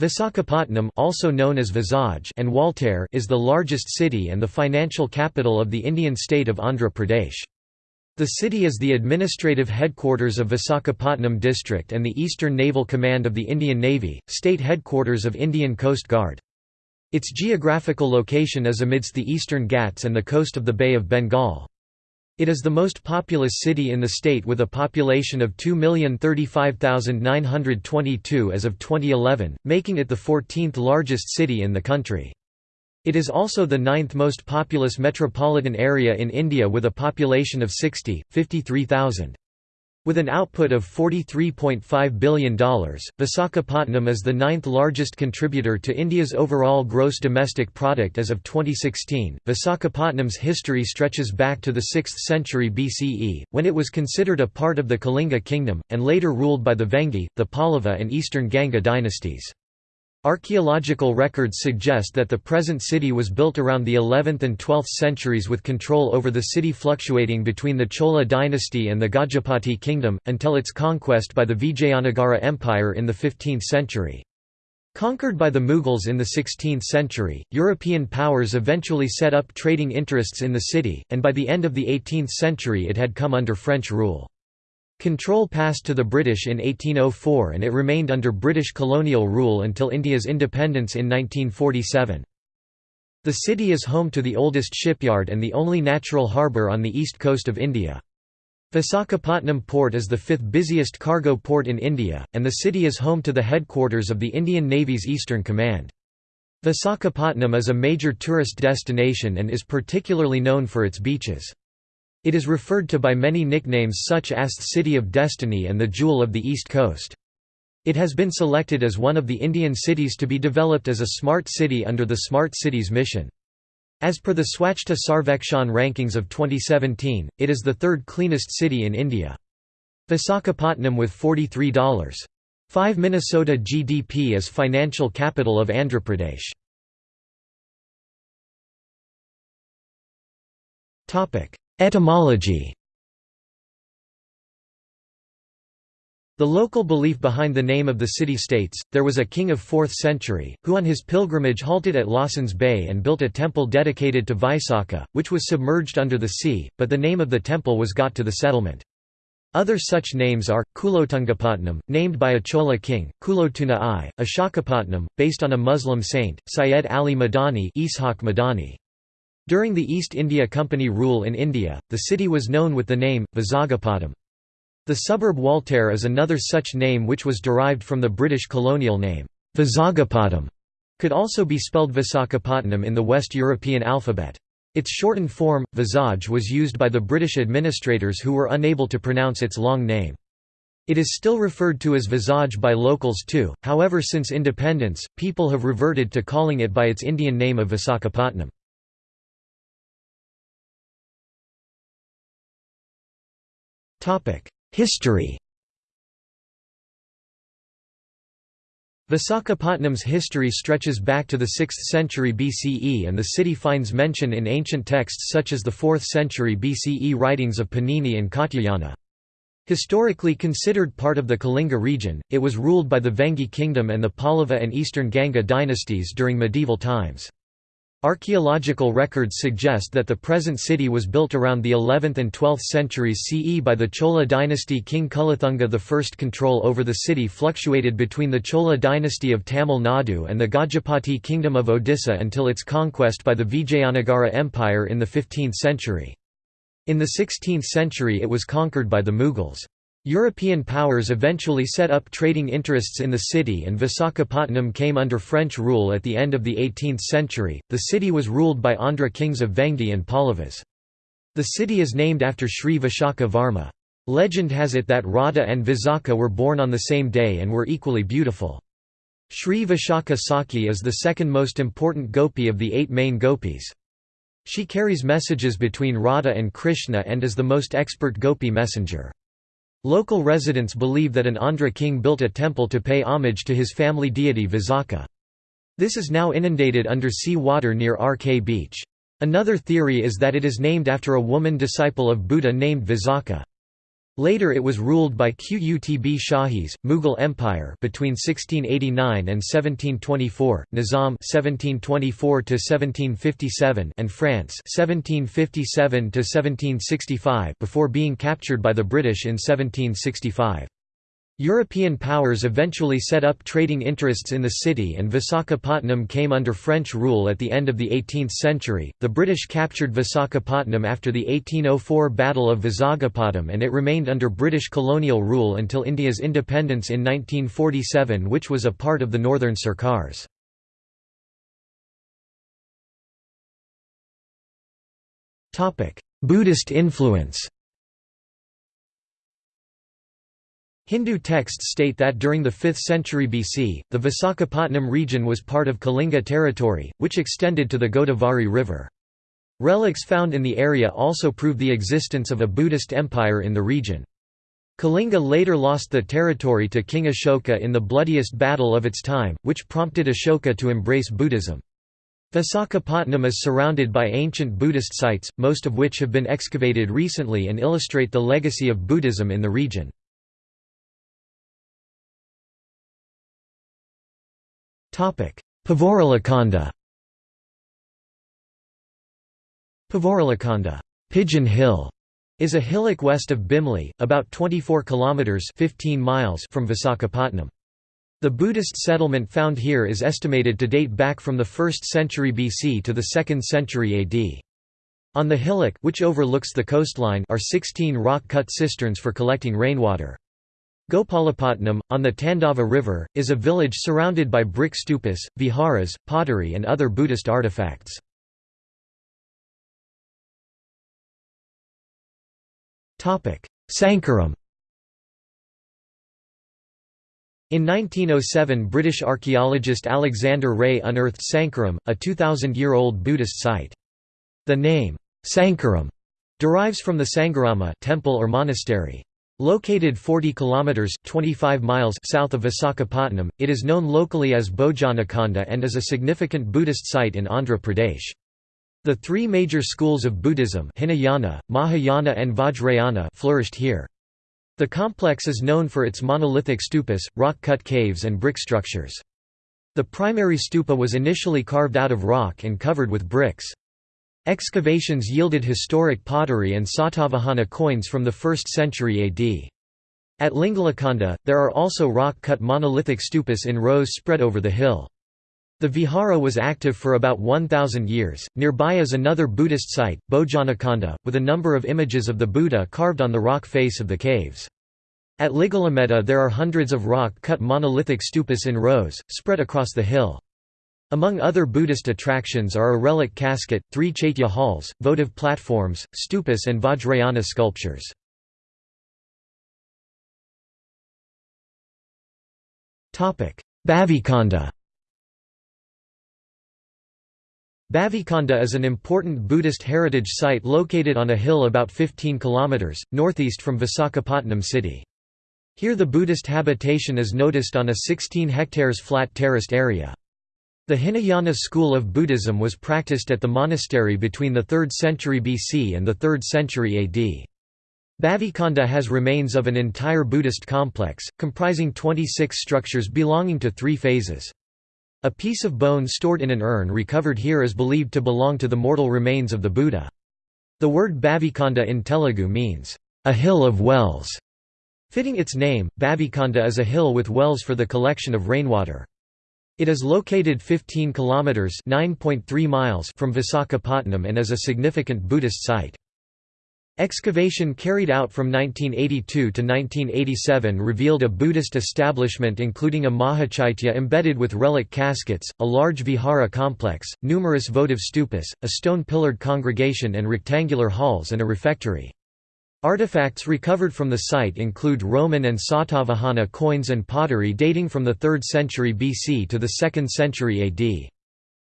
Visakhapatnam also known as Vizag and Waltair is the largest city and the financial capital of the Indian state of Andhra Pradesh. The city is the administrative headquarters of Visakhapatnam district and the Eastern Naval Command of the Indian Navy, state headquarters of Indian Coast Guard. Its geographical location is amidst the eastern Ghats and the coast of the Bay of Bengal. It is the most populous city in the state with a population of 2,035,922 as of 2011, making it the 14th largest city in the country. It is also the ninth most populous metropolitan area in India with a population of 60, 53,000. With an output of $43.5 billion, Visakhapatnam is the ninth largest contributor to India's overall gross domestic product as of 2016. Visakhapatnam's history stretches back to the 6th century BCE, when it was considered a part of the Kalinga kingdom, and later ruled by the Vengi, the Pallava, and Eastern Ganga dynasties. Archaeological records suggest that the present city was built around the 11th and 12th centuries with control over the city fluctuating between the Chola dynasty and the Gajapati kingdom, until its conquest by the Vijayanagara Empire in the 15th century. Conquered by the Mughals in the 16th century, European powers eventually set up trading interests in the city, and by the end of the 18th century it had come under French rule. Control passed to the British in 1804 and it remained under British colonial rule until India's independence in 1947. The city is home to the oldest shipyard and the only natural harbour on the east coast of India. Visakhapatnam port is the fifth busiest cargo port in India, and the city is home to the headquarters of the Indian Navy's Eastern Command. Visakhapatnam is a major tourist destination and is particularly known for its beaches. It is referred to by many nicknames such as the City of Destiny and the Jewel of the East Coast. It has been selected as one of the Indian cities to be developed as a smart city under the Smart Cities mission. As per the Swachhta Sarvekshan rankings of 2017, it is the third cleanest city in India. Visakhapatnam with $43.5 Minnesota GDP is financial capital of Andhra Pradesh. Etymology The local belief behind the name of the city states, there was a king of 4th century, who on his pilgrimage halted at Lawson's Bay and built a temple dedicated to Vaisakha, which was submerged under the sea, but the name of the temple was got to the settlement. Other such names are, Kulotungapatnam, named by a Chola king, Kulothunga I, Ashokapatnam, based on a Muslim saint, Syed Ali Madani Ishaq Madani. During the East India Company rule in India, the city was known with the name, Vizagapatam. The suburb Waltair is another such name which was derived from the British colonial name, Vizagapatam, could also be spelled Visakhapatnam in the West European alphabet. Its shortened form, Vizag was used by the British administrators who were unable to pronounce its long name. It is still referred to as Vizag by locals too, however since independence, people have reverted to calling it by its Indian name of Visakhapatnam. History Visakhapatnam's history stretches back to the 6th century BCE and the city finds mention in ancient texts such as the 4th century BCE writings of Panini and Katyayana. Historically considered part of the Kalinga region, it was ruled by the Vengi kingdom and the Pallava and Eastern Ganga dynasties during medieval times. Archaeological records suggest that the present city was built around the 11th and 12th centuries CE by the Chola dynasty king Kulothunga I. Control over the city fluctuated between the Chola dynasty of Tamil Nadu and the Gajapati kingdom of Odisha until its conquest by the Vijayanagara Empire in the 15th century. In the 16th century it was conquered by the Mughals. European powers eventually set up trading interests in the city and Visakhapatnam came under French rule at the end of the 18th century. The city was ruled by Andhra kings of Vengi and Pallavas. The city is named after Sri Vishakha Varma. Legend has it that Radha and Visakha were born on the same day and were equally beautiful. Sri Vishakha Saki is the second most important gopi of the eight main gopis. She carries messages between Radha and Krishna and is the most expert gopi messenger. Local residents believe that an Andhra king built a temple to pay homage to his family deity Visakha. This is now inundated under sea water near RK Beach. Another theory is that it is named after a woman disciple of Buddha named Visakha. Later it was ruled by Qutb Shahis, Mughal Empire between 1689 and 1724, Nizam 1724 to 1757 and France 1757 to 1765 before being captured by the British in 1765. European powers eventually set up trading interests in the city and Visakhapatnam came under French rule at the end of the 18th century. The British captured Visakhapatnam after the 1804 Battle of Vizagapatam and it remained under British colonial rule until India's independence in 1947 which was a part of the Northern Sarkars. Buddhist influence Hindu texts state that during the 5th century BC, the Visakhapatnam region was part of Kalinga territory, which extended to the Godavari River. Relics found in the area also prove the existence of a Buddhist empire in the region. Kalinga later lost the territory to King Ashoka in the bloodiest battle of its time, which prompted Ashoka to embrace Buddhism. Visakhapatnam is surrounded by ancient Buddhist sites, most of which have been excavated recently and illustrate the legacy of Buddhism in the region. Pavaralakhanda Pavaralakhanda Pigeon Hill is a hillock west of Bimli, about 24 kilometers 15 miles from Visakhapatnam. The Buddhist settlement found here is estimated to date back from the 1st century BC to the 2nd century AD. On the hillock which overlooks the coastline are 16 rock-cut cisterns for collecting rainwater. Gopalapatnam, on the Tandava River, is a village surrounded by brick stupas, viharas, pottery and other Buddhist artifacts. Sankaram In 1907 British archaeologist Alexander Rea unearthed Sankaram, a 2,000-year-old Buddhist site. The name, Sankaram, derives from the Sangharama temple or monastery. Located 40 kilometers 25 miles south of Visakhapatnam, it is known locally as Bhojanakhanda and is a significant Buddhist site in Andhra Pradesh. The three major schools of Buddhism Hinayana, Mahayana and Vajrayana flourished here. The complex is known for its monolithic stupas, rock-cut caves and brick structures. The primary stupa was initially carved out of rock and covered with bricks. Excavations yielded historic pottery and Satavahana coins from the 1st century AD. At Lingalakhanda, there are also rock-cut monolithic stupas in rows spread over the hill. The vihara was active for about 1,000 years. Nearby is another Buddhist site, Bhojanakhanda, with a number of images of the Buddha carved on the rock face of the caves. At Ligalametta there are hundreds of rock-cut monolithic stupas in rows, spread across the hill. Among other Buddhist attractions are a relic casket, three chaitya halls, votive platforms, stupas and Vajrayana sculptures. Bhavikonda Bhavikonda is an important Buddhist heritage site located on a hill about 15 km, northeast from Visakhapatnam city. Here the Buddhist habitation is noticed on a 16 hectares flat terraced area. The Hinayana school of Buddhism was practiced at the monastery between the 3rd century BC and the 3rd century AD. Bhavikonda has remains of an entire Buddhist complex, comprising 26 structures belonging to three phases. A piece of bone stored in an urn recovered here is believed to belong to the mortal remains of the Buddha. The word Bhavikonda in Telugu means, a hill of wells. Fitting its name, Bhavikonda is a hill with wells for the collection of rainwater. It is located 15 kilometers (9.3 miles) from Visakhapatnam and is a significant Buddhist site. Excavation carried out from 1982 to 1987 revealed a Buddhist establishment including a Mahachaitya embedded with relic caskets, a large vihara complex, numerous votive stupas, a stone-pillared congregation and rectangular halls and a refectory. Artifacts recovered from the site include Roman and Satavahana coins and pottery dating from the 3rd century BC to the 2nd century AD.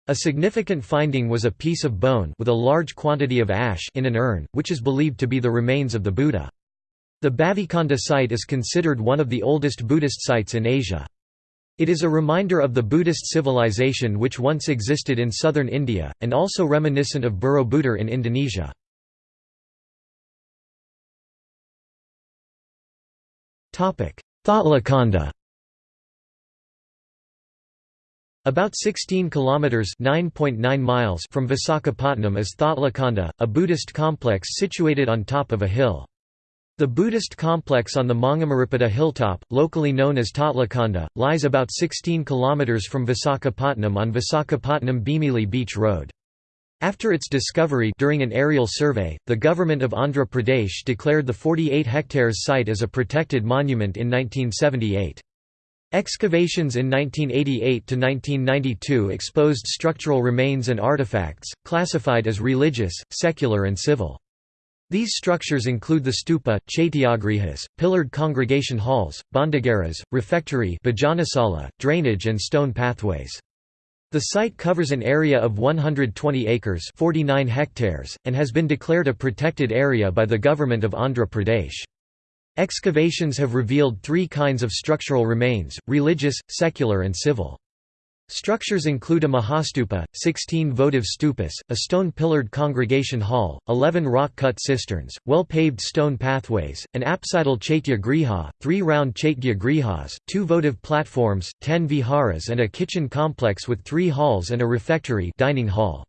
A significant finding was a piece of bone with a large quantity of ash in an urn, which is believed to be the remains of the Buddha. The Bhavikonda site is considered one of the oldest Buddhist sites in Asia. It is a reminder of the Buddhist civilization which once existed in southern India, and also reminiscent of Borobudur in Indonesia. Thotlakonda About 16 kilometers (9.9 miles) from Visakhapatnam is Thotlakonda, a Buddhist complex situated on top of a hill. The Buddhist complex on the Mangamaripata hilltop, locally known as Tatlakonda, lies about 16 kilometers from Visakhapatnam on Visakhapatnam Bhimili Beach Road. After its discovery during an aerial survey, the government of Andhra Pradesh declared the 48 hectares site as a protected monument in 1978. Excavations in 1988–1992 exposed structural remains and artifacts, classified as religious, secular and civil. These structures include the stupa, chaityagrihas, pillared congregation halls, bhandagaras, refectory drainage and stone pathways. The site covers an area of 120 acres 49 hectares, and has been declared a protected area by the government of Andhra Pradesh. Excavations have revealed three kinds of structural remains, religious, secular and civil. Structures include a Mahastupa, 16 votive stupas, a stone-pillared congregation hall, 11 rock-cut cisterns, well-paved stone pathways, an apsidal chaitya griha, three round chaitya grihas, two votive platforms, 10 viharas and a kitchen complex with three halls and a refectory dining hall.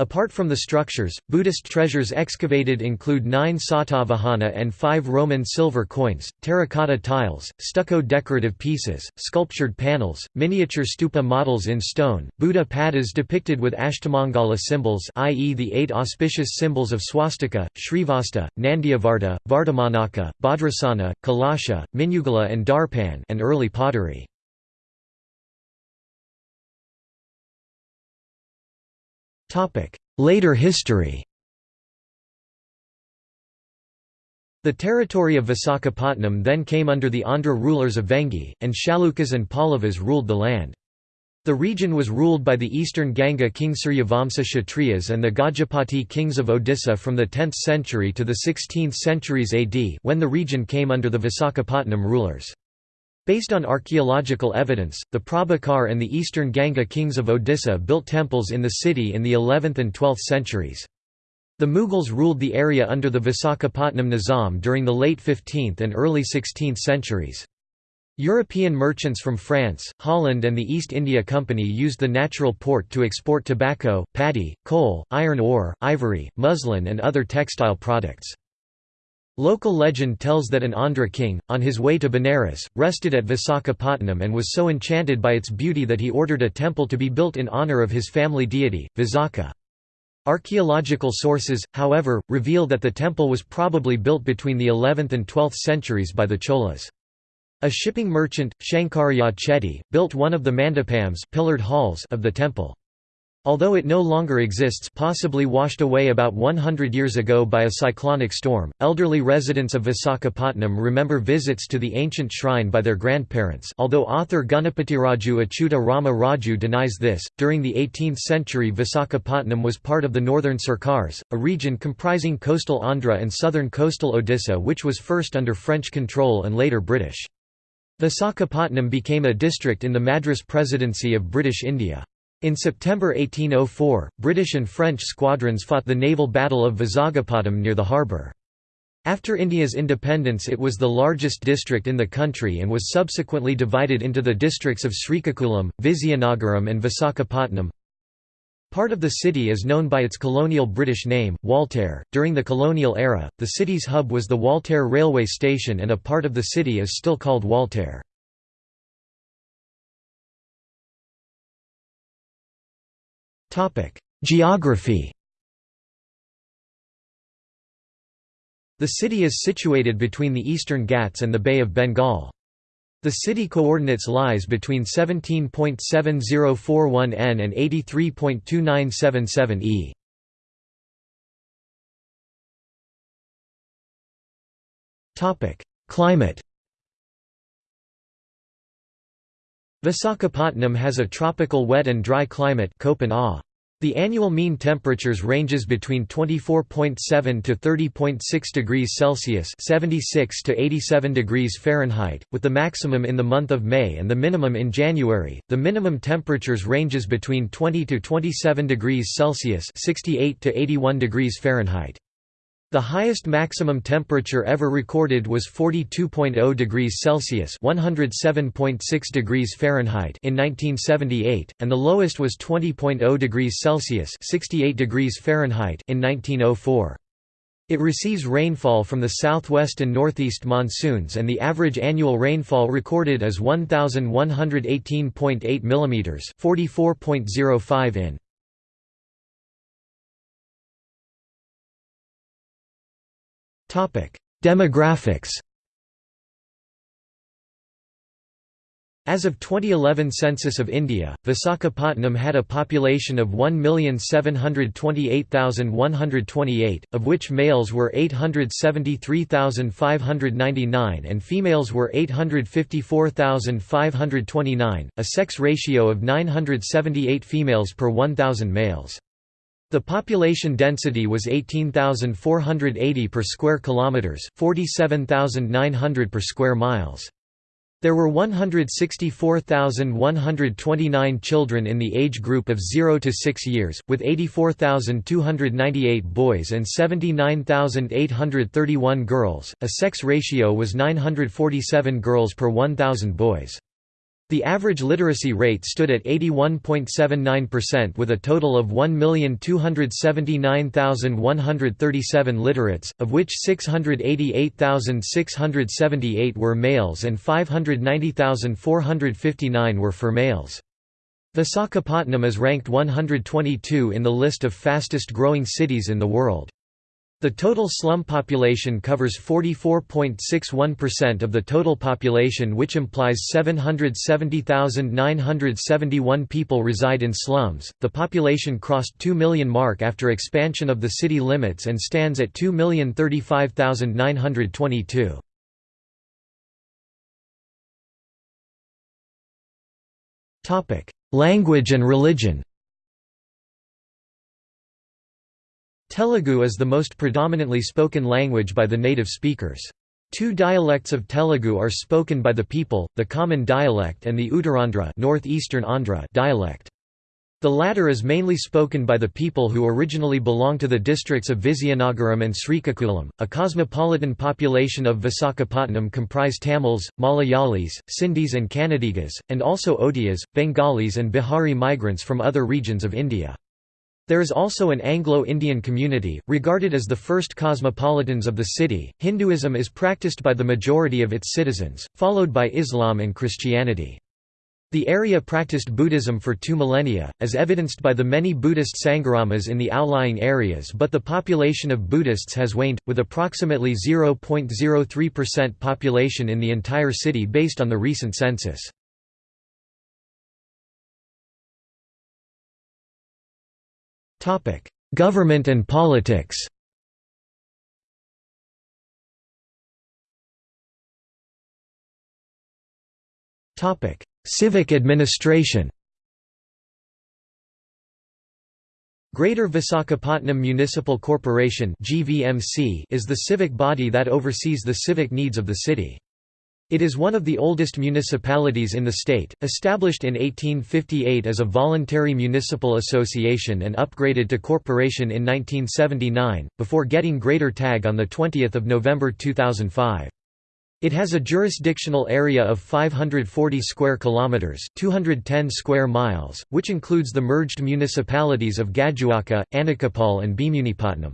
Apart from the structures, Buddhist treasures excavated include nine Satavahana and five Roman silver coins, terracotta tiles, stucco decorative pieces, sculptured panels, miniature stupa models in stone, Buddha padas depicted with Ashtamangala symbols i.e. the eight auspicious symbols of swastika, Srivatsa, Nandyavarta, Vardhamanaka, Bhadrasana, Kalasha, Minugala and Darpan and early pottery. Later history The territory of Visakhapatnam then came under the Andhra rulers of Vengi, and Chalukyas and Pallavas ruled the land. The region was ruled by the eastern Ganga king Suryavamsa Kshatriyas and the Gajapati kings of Odisha from the 10th century to the 16th centuries AD when the region came under the Visakhapatnam rulers. Based on archaeological evidence, the Prabhakar and the eastern Ganga kings of Odisha built temples in the city in the 11th and 12th centuries. The Mughals ruled the area under the Visakhapatnam Nizam during the late 15th and early 16th centuries. European merchants from France, Holland and the East India Company used the natural port to export tobacco, paddy, coal, iron ore, ivory, muslin and other textile products. Local legend tells that an Andhra king, on his way to Benares, rested at Visakhapatnam and was so enchanted by its beauty that he ordered a temple to be built in honour of his family deity, Visakha. Archaeological sources, however, reveal that the temple was probably built between the 11th and 12th centuries by the Cholas. A shipping merchant, Shankaraya Chetty, built one of the mandapams pillared halls of the temple. Although it no longer exists possibly washed away about 100 years ago by a cyclonic storm, elderly residents of Visakhapatnam remember visits to the ancient shrine by their grandparents although author Ganapatiraju Achyuta Rama Raju denies this. During the 18th century Visakhapatnam was part of the northern Sarkars, a region comprising coastal Andhra and southern coastal Odisha which was first under French control and later British. Visakhapatnam became a district in the Madras Presidency of British India. In September 1804, British and French squadrons fought the naval battle of Vizagapatam near the harbour. After India's independence it was the largest district in the country and was subsequently divided into the districts of Srikakulam, Vizianagaram and Visakhapatnam. Part of the city is known by its colonial British name, Waltair. During the colonial era, the city's hub was the Waltair railway station and a part of the city is still called Waltair. Geography The city is situated between the eastern Ghats and the Bay of Bengal. The city coordinates lies between 17.7041 n and 83.2977 e. Topic: Climate Visakhapatnam has a tropical wet and dry climate The annual mean temperatures ranges between 24.7 to 30.6 degrees Celsius (76 to 87 degrees Fahrenheit), with the maximum in the month of May and the minimum in January. The minimum temperatures ranges between 20 to 27 degrees Celsius (68 to 81 degrees Fahrenheit). The highest maximum temperature ever recorded was 42.0 degrees Celsius (107.6 degrees Fahrenheit) in 1978, and the lowest was 20.0 degrees Celsius (68 degrees Fahrenheit) in 1904. It receives rainfall from the southwest and northeast monsoons and the average annual rainfall recorded is 1118.8 mm, 44.05 in. Demographics As of 2011 Census of India, Visakhapatnam had a population of 1,728,128, of which males were 873,599 and females were 854,529, a sex ratio of 978 females per 1,000 males. The population density was 18,480 per square kilometers, 47,900 per square miles. There were 164,129 children in the age group of 0 to 6 years, with 84,298 boys and 79,831 girls. A sex ratio was 947 girls per 1,000 boys. The average literacy rate stood at 81.79% with a total of 1,279,137 literates, of which 688,678 were males and 590,459 were females. Visakhapatnam is ranked 122 in the list of fastest growing cities in the world. The total slum population covers 44.61% of the total population which implies 770,971 people reside in slums. The population crossed 2 million mark after expansion of the city limits and stands at 2,035,922. Topic: Language and religion. Telugu is the most predominantly spoken language by the native speakers. Two dialects of Telugu are spoken by the people, the common dialect and the Uttarandhra northeastern Andhra dialect. The latter is mainly spoken by the people who originally belong to the districts of Vizianagaram and Srikakulam. A cosmopolitan population of Visakhapatnam comprise Tamils, Malayalis, Sindhis and Kannadigas, and also Odias, Bengalis and Bihari migrants from other regions of India. There is also an Anglo-Indian community, regarded as the first cosmopolitans of the city. Hinduism is practiced by the majority of its citizens, followed by Islam and Christianity. The area practiced Buddhism for two millennia, as evidenced by the many Buddhist sangharamas in the outlying areas but the population of Buddhists has waned, with approximately 0.03% population in the entire city based on the recent census. Government and politics. Civic administration. Greater Visakhapatnam Municipal Corporation is the civic body that oversees the civic needs of the city. It is one of the oldest municipalities in the state, established in 1858 as a voluntary municipal association and upgraded to corporation in 1979, before getting greater tag on 20 November 2005. It has a jurisdictional area of 540 square kilometers, 210 square miles, which includes the merged municipalities of Gajuwaka, Anakapalle and Bhimunipatnam.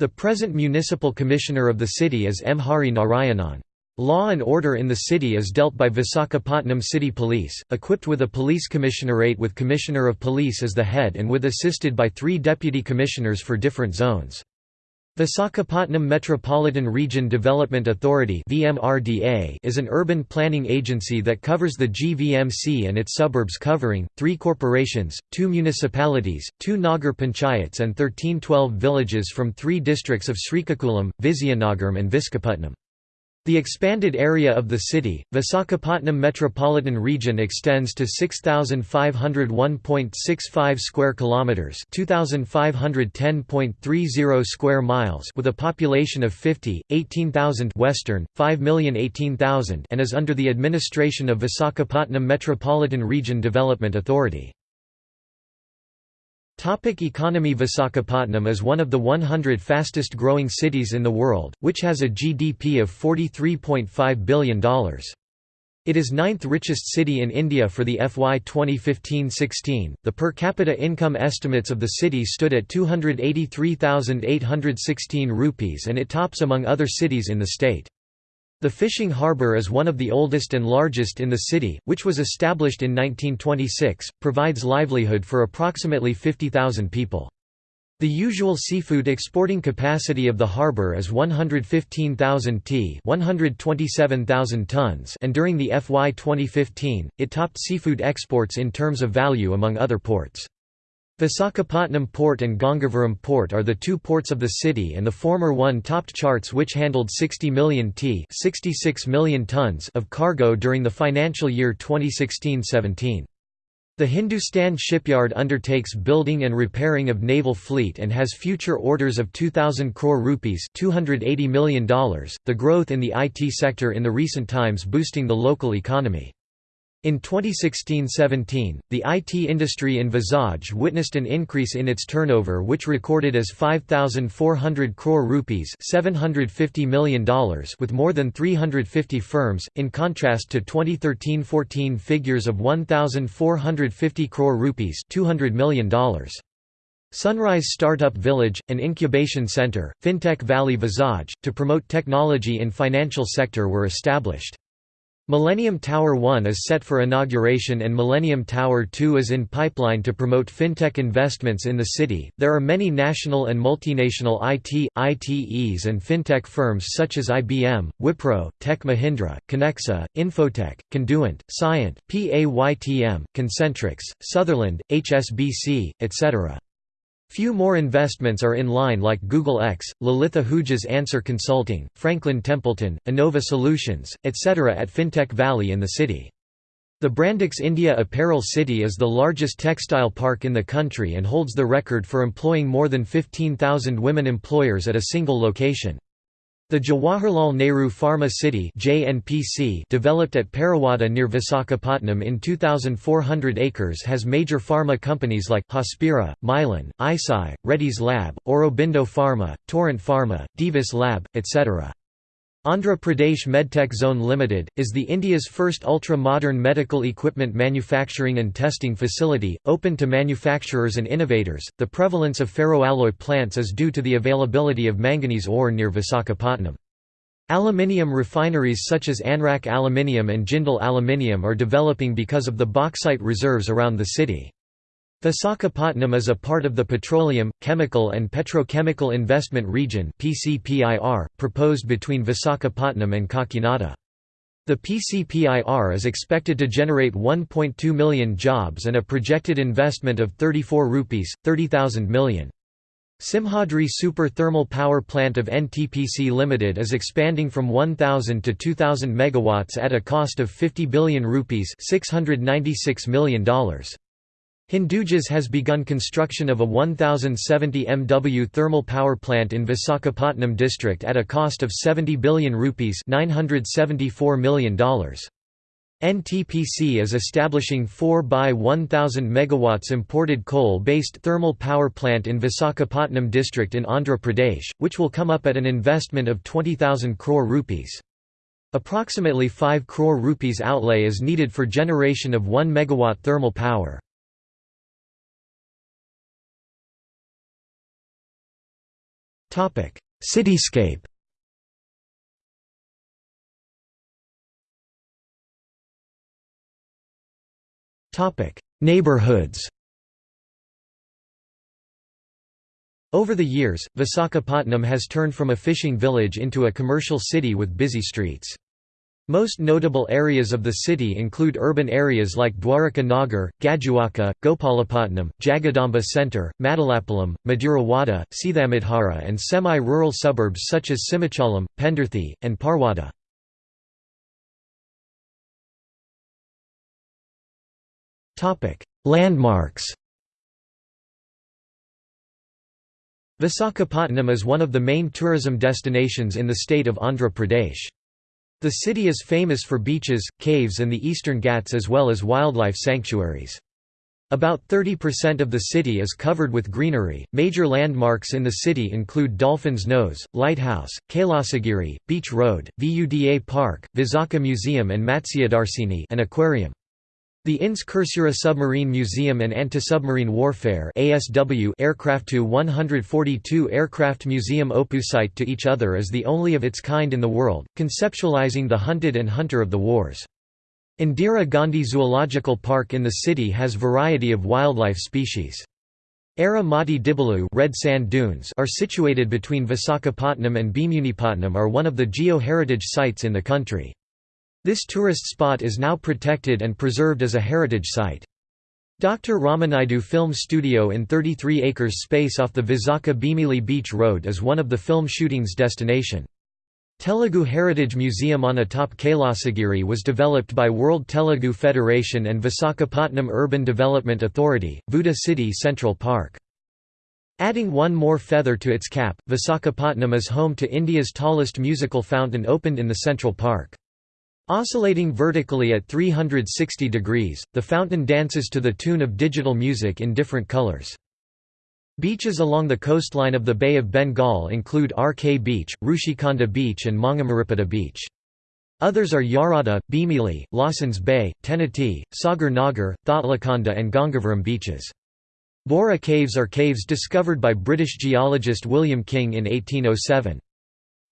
The present municipal commissioner of the city is M Hari Narayanan. Law and order in the city is dealt by Visakhapatnam City Police, equipped with a police commissionerate with Commissioner of Police as the head and with assisted by three deputy commissioners for different zones. Visakhapatnam Metropolitan Region Development Authority is an urban planning agency that covers the GVMC and its suburbs covering, three corporations, two municipalities, two Nagar panchayats and 1312 villages from three districts of Srikakulam, Vizianagaram and Visakhapatnam. The expanded area of the city, Visakhapatnam Metropolitan Region extends to 6501.65 square kilometers, 2510.30 square miles with a population of 50, 18,000 western, 5,018,000 and is under the administration of Visakhapatnam Metropolitan Region Development Authority. Topic economy Visakhapatnam is one of the 100 fastest growing cities in the world, which has a GDP of $43.5 billion. It is ninth richest city in India for the FY 2015-16. The per capita income estimates of the city stood at 283,816 rupees and it tops among other cities in the state. The fishing harbour is one of the oldest and largest in the city, which was established in 1926, provides livelihood for approximately 50,000 people. The usual seafood exporting capacity of the harbour is 115,000 t 127,000 tons and during the FY 2015, it topped seafood exports in terms of value among other ports. Visakhapatnam Port and Gangavaram Port are the two ports of the city and the former one topped charts which handled 60 million t 66 million tons of cargo during the financial year 2016-17. The Hindustan Shipyard undertakes building and repairing of naval fleet and has future orders of 2000 crore rupees, $280 million. The growth in the IT sector in the recent times boosting the local economy. In 2016–17, the IT industry in Vizag witnessed an increase in its turnover which recorded as 5,400 crore rupees $750 million with more than 350 firms, in contrast to 2013–14 figures of 1,450 crore rupees $200 million. Sunrise Startup Village, an incubation center, FinTech Valley Vizag, to promote technology in financial sector were established. Millennium Tower 1 is set for inauguration and Millennium Tower 2 is in pipeline to promote fintech investments in the city. There are many national and multinational IT, ITEs and fintech firms such as IBM, Wipro, Tech Mahindra, Connexa, Infotech, Conduent, Cyient, PAYTM, Concentrix, Sutherland, HSBC, etc. Few more investments are in line like Google X, Lalitha Ahuja's Answer Consulting, Franklin Templeton, Innova Solutions, etc. at FinTech Valley in the city. The Brandix India Apparel City is the largest textile park in the country and holds the record for employing more than 15,000 women employers at a single location. The Jawaharlal Nehru Pharma City developed at Parawada near Visakhapatnam in 2,400 acres has major pharma companies like Hospira, Mylan, Eisai, Reddy's Lab, Aurobindo Pharma, Torrent Pharma, Divis Lab, etc. Andhra Pradesh Medtech Zone Limited, is the India's first ultra-modern medical equipment manufacturing and testing facility, open to manufacturers and innovators. The prevalence of ferroalloy plants is due to the availability of manganese ore near Visakhapatnam. Aluminium refineries such as Anrak Aluminium and Jindal Aluminium are developing because of the bauxite reserves around the city. Visakhapatnam is a part of the Petroleum, Chemical and Petrochemical Investment Region proposed between Visakhapatnam and Kakinada. The PCPIR is expected to generate 1.2 million jobs and a projected investment of 34 rupees, 30,000 million. Simhadri Super Thermal Power Plant of NTPC Limited is expanding from 1000 to 2000 megawatts at a cost of 50 billion rupees, $696 million. Hindujas has begun construction of a 1070 MW thermal power plant in Visakhapatnam district at a cost of 70 billion rupees $974 million. NTPC is establishing 4 by 1000 megawatts imported coal-based thermal power plant in Visakhapatnam district in Andhra Pradesh, which will come up at an investment of 20,000 crore rupees. Approximately 5 crore rupees outlay is needed for generation of 1 megawatt thermal power. Cityscape Neighborhoods Over the years, Visakhapatnam has turned from a fishing village into a commercial city with busy streets. Most notable areas of the city include urban areas like Dwaraka Nagar, Gajuwaka, Gopalapatnam, Jagadamba Centre, Madalapallam, Madurawada, Sithamudhara and semi-rural suburbs such as Simhachalam, Pendarthi, and Parwada. Landmarks Visakhapatnam is one of the main tourism destinations in the state of Andhra Pradesh. The city is famous for beaches, caves and the Eastern Ghats as well as wildlife sanctuaries. About 30% of the city is covered with greenery. Major landmarks in the city include Dolphin's Nose, Lighthouse, Kailasagiri, Beach Road, Vuda Park, Visakha Museum and Matsyadarshini an aquarium. The INS Kursura Submarine Museum and Anti-Submarine Warfare ASW aircraft Tu-142 Aircraft Museum opposite to each other is the only of its kind in the world, conceptualizing the hunted and hunter of the wars. Indira Gandhi Zoological Park in the city has variety of wildlife species. Era Mati Dibalu red sand dunes are situated between Visakhapatnam and Bhimunipatnam are one of the geo-heritage sites in the country. This tourist spot is now protected and preserved as a heritage site. Dr. Ramanaidu Film Studio in 33 acres space off the Visakha Bhimili Beach Road is one of the film shootings destination. Telugu Heritage Museum on atop Kailasagiri was developed by World Telugu Federation and Visakhapatnam Urban Development Authority, Vuda City Central Park. Adding one more feather to its cap, Visakhapatnam is home to India's tallest musical fountain opened in the Central Park. Oscillating vertically at 360 degrees, the fountain dances to the tune of digital music in different colors. Beaches along the coastline of the Bay of Bengal include RK Beach, Rushikonda Beach and Mangamaripata Beach. Others are Yarada, Bhimili, Lawson's Bay, Tenati, Sagar Nagar, Thotlakonda and Gangavaram beaches. Borra Caves are caves discovered by British geologist William King in 1807.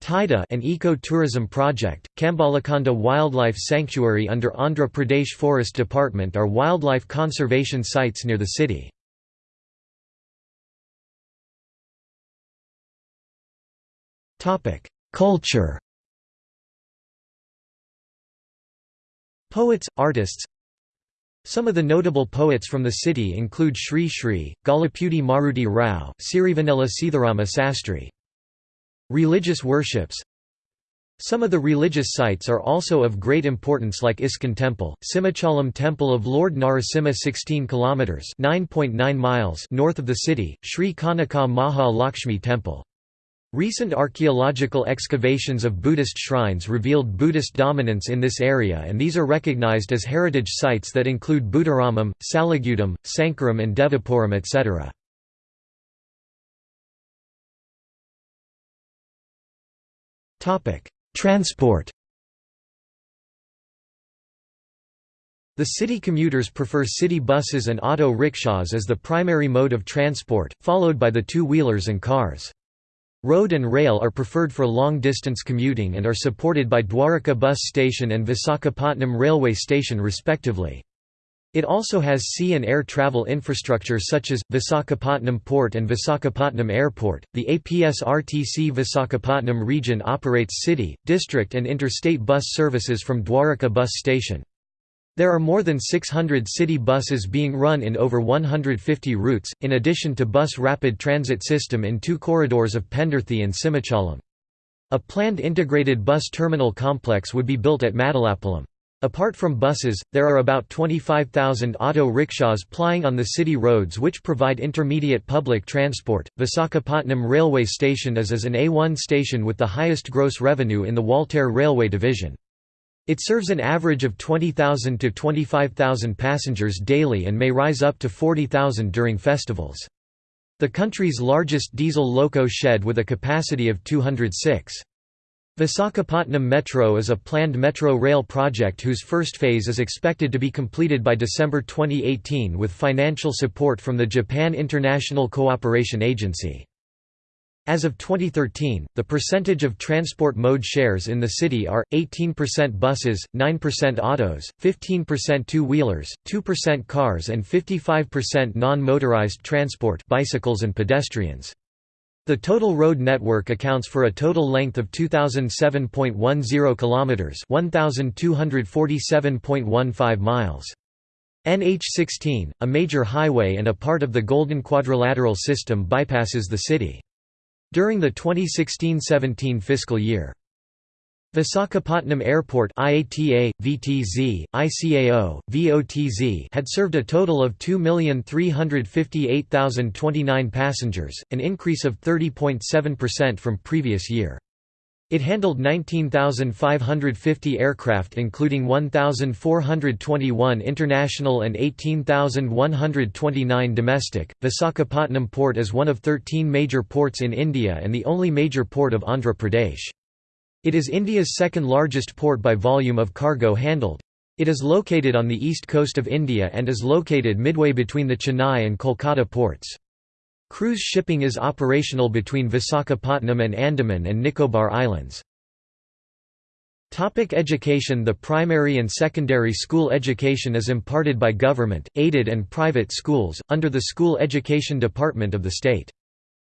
TIDA an eco-tourism project, Kambalakonda Wildlife Sanctuary under Andhra Pradesh Forest Department are wildlife conservation sites near the city. Culture Poets, artists Some of the notable poets from the city include Sri Sri, Gollapudi Maruti Rao, Sirivennela Sitharama Sastry. Religious worships Some of the religious sites are also of great importance like ISKCON Temple, Simhachalam Temple of Lord Narasimha 16 km 9.9 miles north of the city, Sri Kanaka Maha Lakshmi Temple. Recent archaeological excavations of Buddhist shrines revealed Buddhist dominance in this area and these are recognized as heritage sites that include Buddharamam, Salagudam, Sankaram and Devapuram etc. Transport The city commuters prefer city buses and auto rickshaws as the primary mode of transport, followed by the two-wheelers and cars. Road and rail are preferred for long-distance commuting and are supported by Dwarka Bus Station and Visakhapatnam Railway Station respectively. It also has sea and air travel infrastructure such as, Visakhapatnam Port and Visakhapatnam Airport. The APSRTC Visakhapatnam region operates city, district, and interstate bus services from Dwarka Bus Station. There are more than 600 city buses being run in over 150 routes, in addition to bus rapid transit system in two corridors of Pendarthi and Simhachalam. A planned integrated bus terminal complex would be built at Madalapallam. Apart from buses, there are about 25,000 auto rickshaws plying on the city roads which provide intermediate public transport. Visakhapatnam railway station is as an A1 station with the highest gross revenue in the Waltair Railway Division. It serves an average of 20,000 to 25,000 passengers daily and may rise up to 40,000 during festivals. The country's largest diesel loco shed with a capacity of 206. Visakhapatnam Metro is a planned metro rail project whose first phase is expected to be completed by December 2018 with financial support from the Japan International Cooperation Agency. As of 2013, the percentage of transport mode shares in the city are 18% buses, 9% autos, 15% two-wheelers, 2% cars and 55% non-motorized transport bicycles and pedestrians. The total road network accounts for a total length of 2007.10 kilometers, 1247.15 miles. NH16, a major highway and a part of the Golden Quadrilateral system bypasses the city. During the 2016–17 fiscal year. Visakhapatnam Airport IATA, VTZ, ICAO, VOTZ had served a total of 2,358,029 passengers, an increase of 30.7% from previous year. It handled 19,550 aircraft including 1,421 international and 18,129 domestic. Visakhapatnam port is one of 13 major ports in India and the only major port of Andhra Pradesh. It is India's second largest port by volume of cargo handled. It is located on the east coast of India and is located midway between the Chennai and Kolkata ports. Cruise shipping is operational between Visakhapatnam and Andaman and Nicobar Islands. Topic education The primary and secondary school education is imparted by government, aided and private schools, under the School Education Department of the state.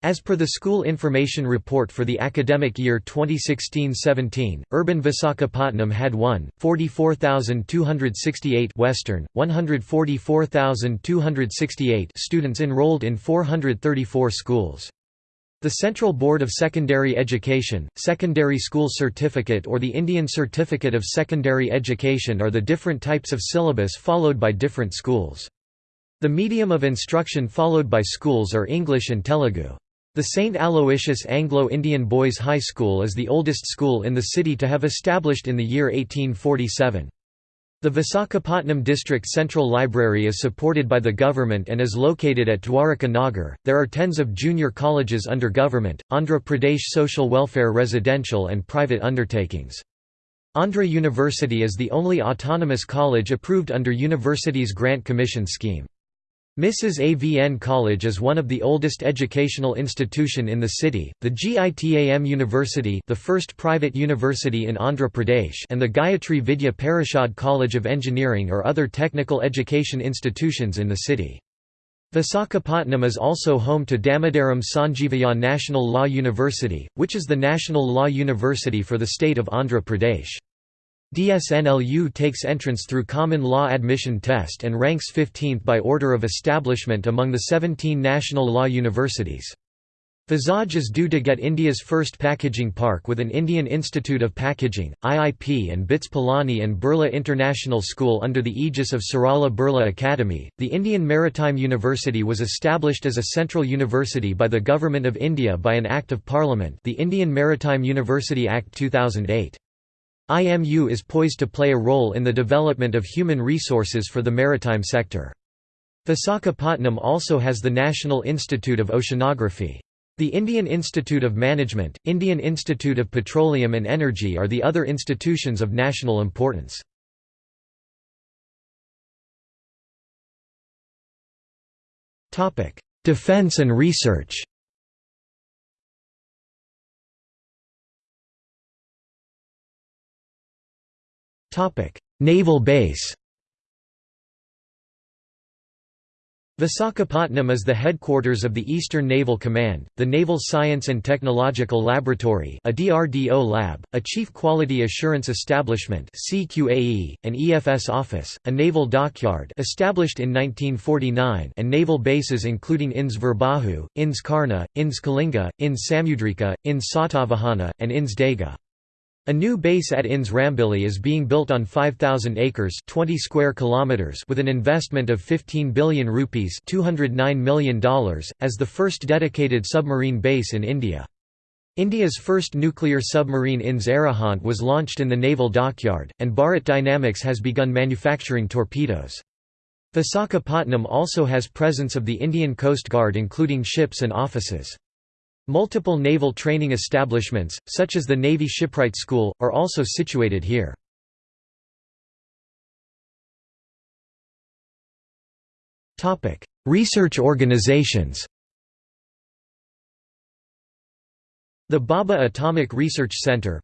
As per the School Information Report for the academic year 2016-17, urban Visakhapatnam had 1, 44,268 Western, 144,268 students enrolled in 434 schools. The Central Board of Secondary Education, Secondary School Certificate or the Indian Certificate of Secondary Education are the different types of syllabus followed by different schools. The medium of instruction followed by schools are English and Telugu. The St. Aloysius Anglo-Indian Boys High School is the oldest school in the city to have established in the year 1847. The Visakhapatnam District Central Library is supported by the government and is located at Dwaraka Nagar. There are tens of junior colleges under government, Andhra Pradesh social welfare residential and private undertakings. Andhra University is the only autonomous college approved under Universities Grant Commission scheme. Mrs. AVN College is one of the oldest educational institution in the city, the GITAM University the first private university in Andhra Pradesh and the Gayatri Vidya Parishad College of Engineering are other technical education institutions in the city. Visakhapatnam is also home to Damodaram Sanjeevayya National Law University, which is the national law university for the state of Andhra Pradesh. DSNLU takes entrance through Common Law Admission Test and ranks 15th by order of establishment among the 17 national law universities. Vizag is due to get India's first packaging park with an Indian Institute of Packaging, IIP and BITS Pilani and Birla International School under the aegis of Sarala Birla Academy. The Indian Maritime University was established as a central university by the Government of India by an Act of Parliament, the Indian Maritime University Act 2008. IMU is poised to play a role in the development of human resources for the maritime sector. Visakhapatnam also has the National Institute of Oceanography. The Indian Institute of Management, Indian Institute of Petroleum and Energy are the other institutions of national importance. Defense and research Naval base Visakhapatnam is the headquarters of the Eastern Naval Command, the Naval Science and Technological Laboratory a DRDO lab, a Chief Quality Assurance Establishment CQAE, an EFS office, a naval dockyard established in 1949 and naval bases including INS Virbahu, INS Karna, INS Kalinga, INS Samudrika, INS Satavahana, and INS Dega. A new base at INS Rambili is being built on 5000 acres, 20 square kilometers with an investment of 15 billion rupees, 209 million dollars as the first dedicated submarine base in India. India's first nuclear submarine INS Arihant was launched in the naval dockyard, and Bharat Dynamics has begun manufacturing torpedoes. Visakhapatnam also has presence of the Indian Coast Guard including ships and offices. Multiple naval training establishments, such as the Navy Shipwright School, are also situated here. Research organizations The Bhabha Atomic Research Center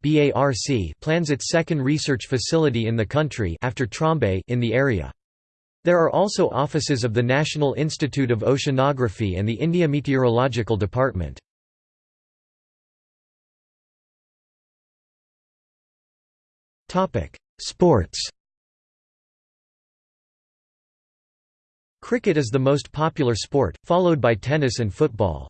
plans its second research facility in the country after Trombay in the area. There are also offices of the National Institute of Oceanography and the India Meteorological Department. Sports Cricket is the most popular sport, followed by tennis and football.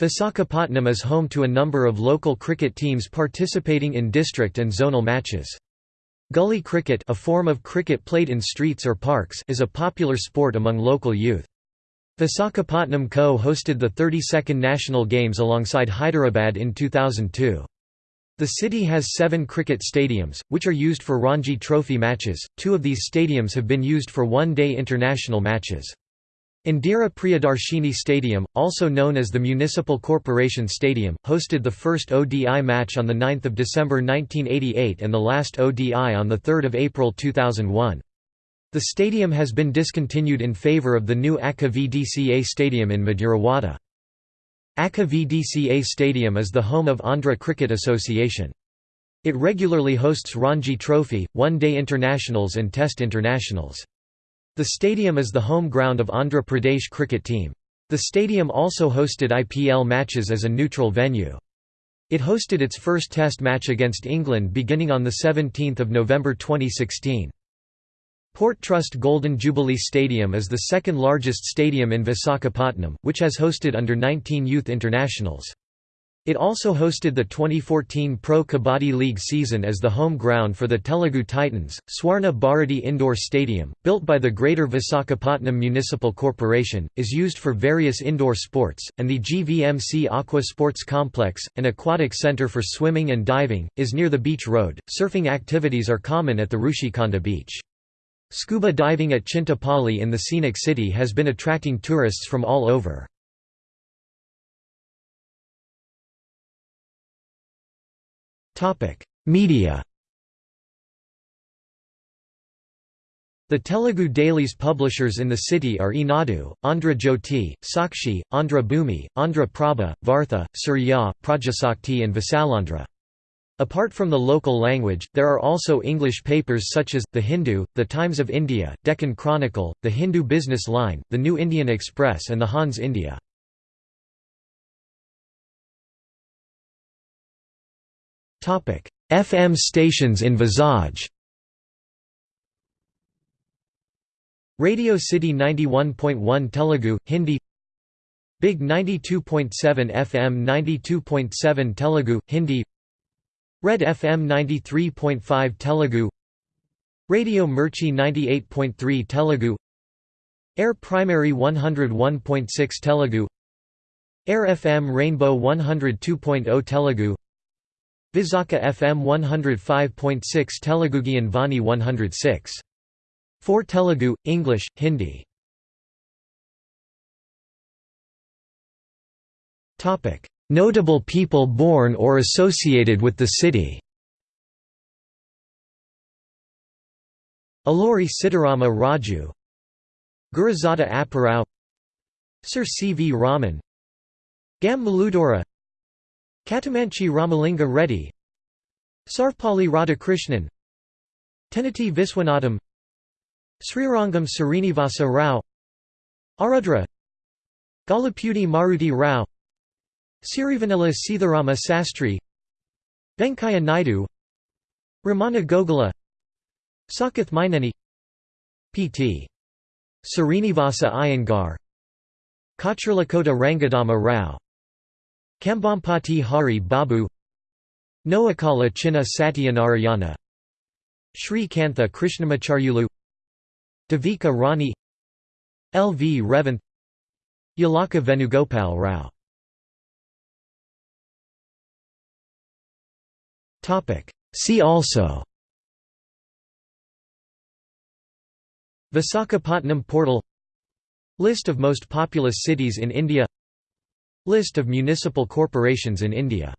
Visakhapatnam is home to a number of local cricket teams participating in district and zonal matches. Gully cricket a form of cricket played in streets or parks is a popular sport among local youth. Visakhapatnam co-hosted the 32nd National Games alongside Hyderabad in 2002. The city has seven cricket stadiums, which are used for Ranji Trophy matches. Two of these stadiums have been used for one-day international matches. Indira Priyadarshini Stadium, also known as the Municipal Corporation Stadium, hosted the first ODI match on 9 December 1988 and the last ODI on 3 April 2001. The stadium has been discontinued in favour of the new ACA VDCA Stadium in Madhurawada. ACA VDCA Stadium is the home of Andhra Cricket Association. It regularly hosts Ranji Trophy, one-day internationals and test internationals. The stadium is the home ground of Andhra Pradesh cricket team. The stadium also hosted IPL matches as a neutral venue. It hosted its first test match against England beginning on 17 November 2016. Port Trust Golden Jubilee Stadium is the second largest stadium in Visakhapatnam, which has hosted under 19 youth internationals. It also hosted the 2014 Pro Kabaddi League season as the home ground for the Telugu Titans. Swarna Bharati Indoor Stadium, built by the Greater Visakhapatnam Municipal Corporation, is used for various indoor sports, and the GVMC Aqua Sports Complex, an aquatic center for swimming and diving, is near the beach road. Surfing activities are common at the Rushikonda beach. Scuba diving at Chintapalli in the scenic city has been attracting tourists from all over. Media The Telugu dailies publishers in the city are Eenadu, Andhra Jyothy, Sakshi, Andhra Bhumi, Andhra Prabha, Vartha, Surya, Prajasakti and Visalandhra. Apart from the local language, there are also English papers such as, The Hindu, The Times of India, Deccan Chronicle, The Hindu Business Line, The New Indian Express and The Hans India. FM stations in Vizag Radio City 91.1 Telugu, Hindi Big 92.7 FM 92.7 Telugu, Hindi Red FM 93.5 Telugu Radio Mirchi 98.3 Telugu Air Primary 101.6 Telugu Air FM Rainbow 102.0 Telugu Visakha FM 105.6 Telugu Gyan Vani 106. 4 Telugu, English, Hindi Notable people born or associated with the city Alluri Sitarama Raju Gurajada Apparao Sir C. V. Raman Gam Maludora Cattamanchi Ramalinga Reddy Sarvepalli Radhakrishnan Tenneti Viswanatham Srirangam Srinivasa Rao Arudra Gollapudi Maruti Rao Sirivennela Sitharama Sastri Venkaiah Naidu Ramana Gogula Saketh Myneni P.T. Srinivasa Iyengar Kacharlakota Rangadama Rao Kambampati Hari Babu Nookala Chinna Satyanarayana Sri Kantha Krishnamacharyulu Devika Rani L. V. Revanth Yalaka Venugopal Rao See also. Visakhapatnam portal. List of most populous cities in India. List of municipal corporations in India